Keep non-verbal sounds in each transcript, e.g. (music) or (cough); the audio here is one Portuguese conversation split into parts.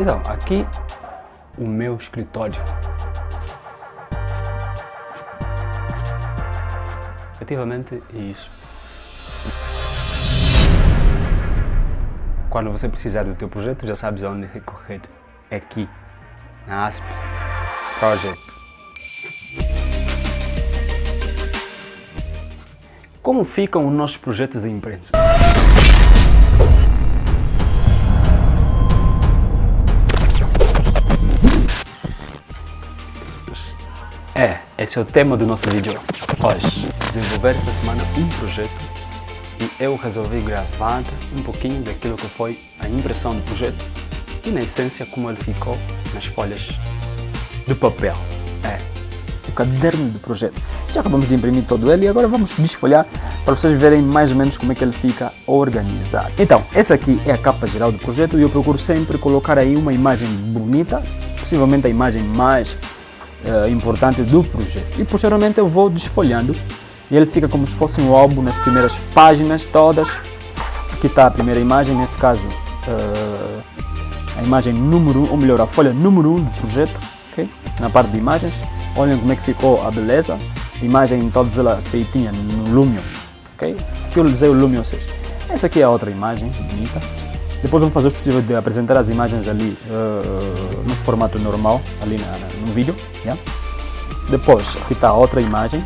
Então, aqui o meu escritório. Efetivamente é isso. Quando você precisar do teu projeto, já sabes aonde recorrer. É aqui, na ASP Project. Como ficam os nossos projetos em imprensa? É, esse é o tema do nosso vídeo hoje. Desenvolver essa semana um projeto e eu resolvi gravar um pouquinho daquilo que foi a impressão do projeto e na essência como ele ficou nas folhas de papel. É, o caderno do projeto. Já acabamos de imprimir todo ele e agora vamos desfolhar para vocês verem mais ou menos como é que ele fica organizado. Então, essa aqui é a capa geral do projeto e eu procuro sempre colocar aí uma imagem bonita, possivelmente a imagem mais uh, importante do projeto. E posteriormente eu vou desfolhando e ele fica como se fosse um álbum nas primeiras páginas todas. Aqui está a primeira imagem, nesse caso uh, a imagem número 1, ou melhor, a folha número 1 do projeto, okay? na parte de imagens. Olhem como é que ficou a beleza, imagem toda ela feitinha no Lumion, ok? Aqui eu usei o Lumion 6. Essa aqui é a outra imagem, bonita. Depois vamos fazer o possível de apresentar as imagens ali uh, no formato normal, ali na, na, no vídeo. Yeah? Depois, aqui está outra imagem.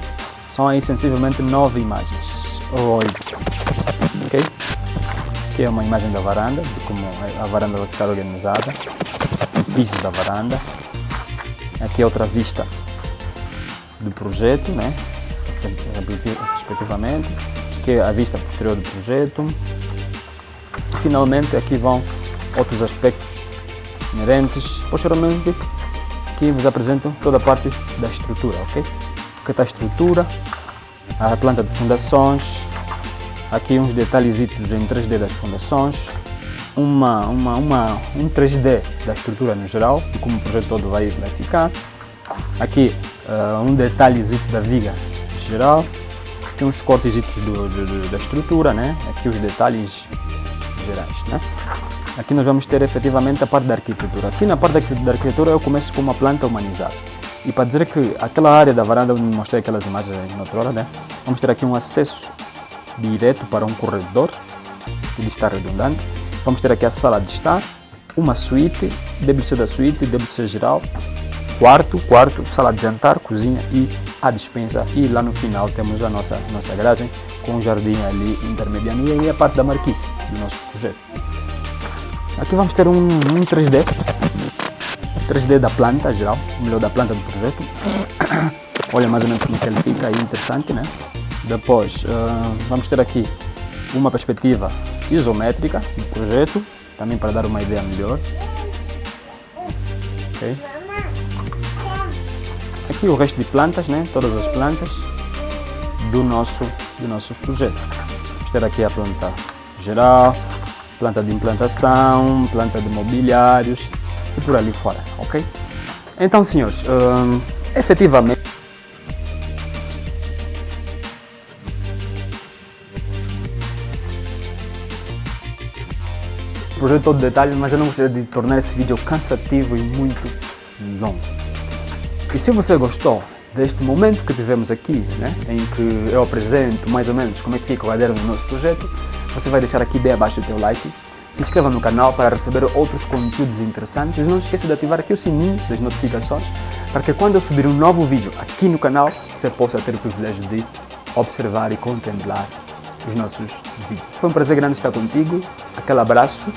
São aí sensivelmente nove imagens, ou oito. Ok? Aqui é uma imagem da varanda, de como a varanda vai ficar organizada. O piso da varanda. Aqui é outra vista do projeto, né? respectivamente. Aqui é a vista posterior do projeto finalmente aqui vão outros aspectos inerentes. Posteriormente aqui vos apresento toda a parte da estrutura, ok? Aqui está a estrutura, a planta de fundações, aqui uns detalhes em 3D das fundações, uma, uma, uma, um 3D da estrutura no geral, e como o projeto todo vai, vai ficar. Aqui uh, um detalhezinho da viga geral, aqui uns cortes do, do, da estrutura, né? aqui os detalhes gerais. Né? Aqui nós vamos ter efetivamente a parte da arquitetura. Aqui na parte da arquitetura eu começo com uma planta humanizada. E para dizer que aquela área da varanda onde mostrei aquelas imagens na outra hora, né? vamos ter aqui um acesso direto para um corredor, ele está redundante. Vamos ter aqui a sala de estar, uma suíte, ser da suíte, ser geral, quarto, quarto, sala de jantar, cozinha e a dispensa. E lá no final temos a nossa, nossa garagem com um jardim ali intermediano e aí a parte da marquise do nosso projeto. Aqui vamos ter um, um 3D, 3D da planta geral, melhor da planta do projeto. (coughs) Olha mais ou menos como é que ele fica, aí interessante, né? Depois uh, vamos ter aqui uma perspectiva isométrica do projeto, também para dar uma ideia melhor. Okay. Aqui o resto de plantas, né? Todas as plantas do nosso do nosso projeto. Vamos ter aqui a planta geral, planta de implantação, planta de mobiliários e por ali fora, ok? Então, senhores, hum, efetivamente projeto todo detalhe, mas eu não gostaria de tornar esse vídeo cansativo e muito longo. E se você gostou deste momento que tivemos aqui, né, em que eu apresento mais ou menos como é que fica o caderno do nosso projeto, você vai deixar aqui bem abaixo o teu like, se inscreva no canal para receber outros conteúdos interessantes e não esqueça de ativar aqui o sininho das notificações para que quando eu subir um novo vídeo aqui no canal, você possa ter o privilégio de observar e contemplar os nossos vídeos. Foi um prazer grande estar contigo, aquele abraço